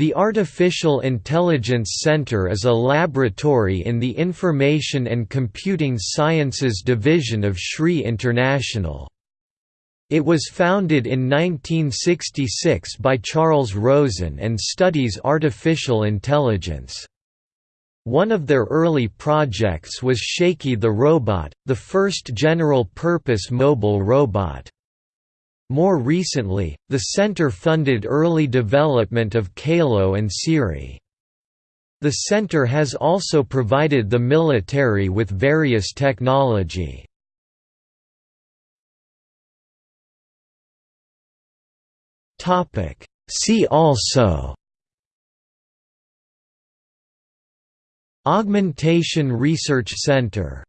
The Artificial Intelligence Center is a laboratory in the Information and Computing Sciences Division of SRI International. It was founded in 1966 by Charles Rosen and studies artificial intelligence. One of their early projects was Shaky the Robot, the first general-purpose mobile robot. More recently, the center funded early development of CALO and Siri. The center has also provided the military with various technology. See also Augmentation Research Center